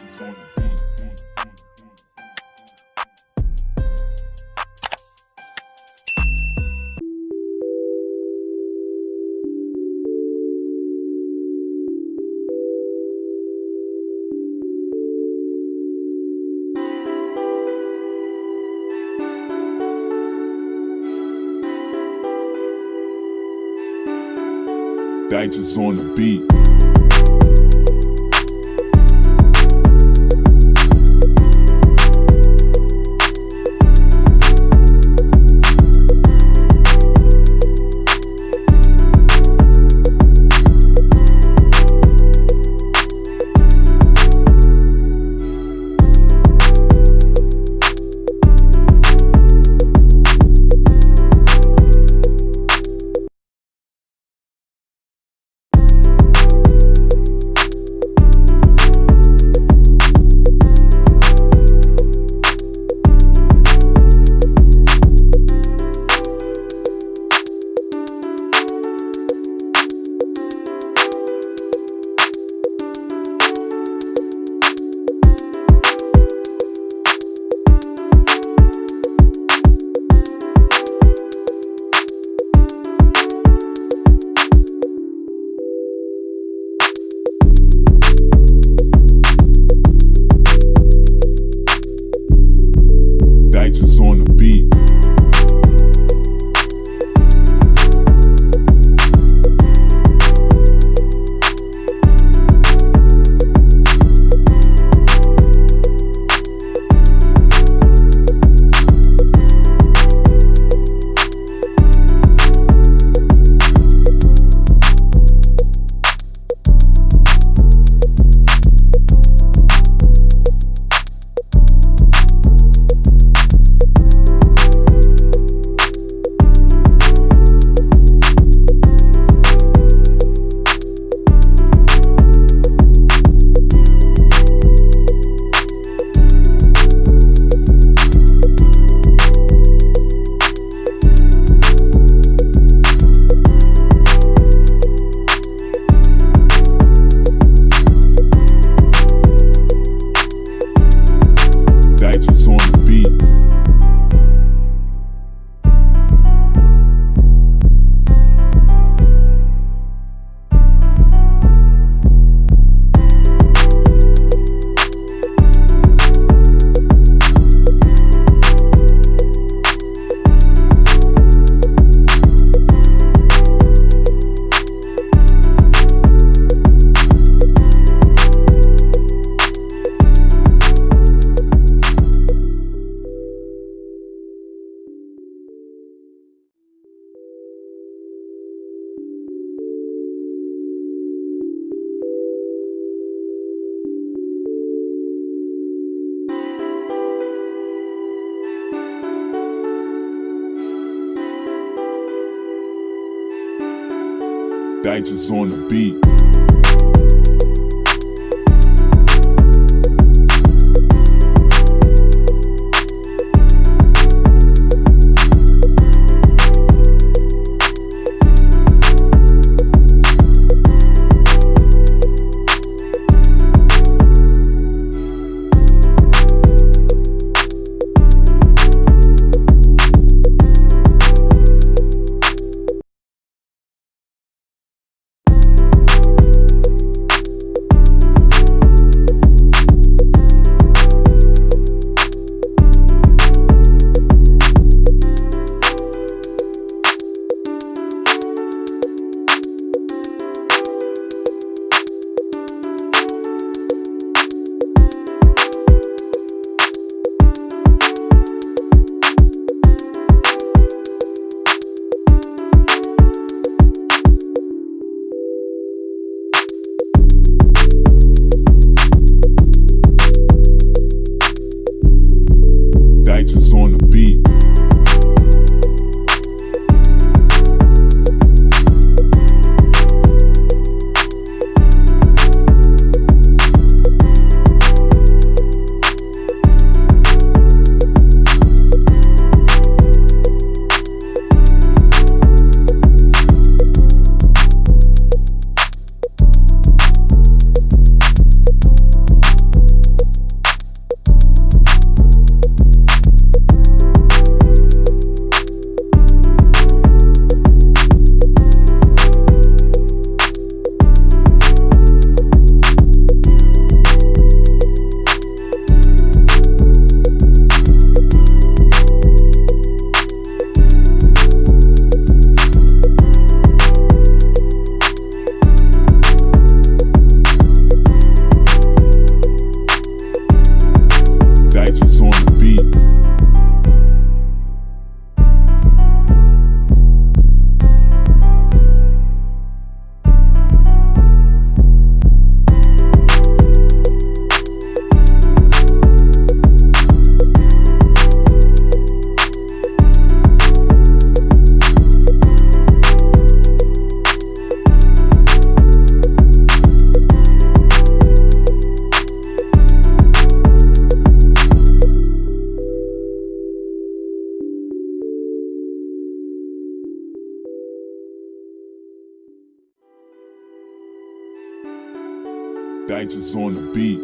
Digits on the beat. Digits on the beat. Digits on the beat. Dice is on the beat.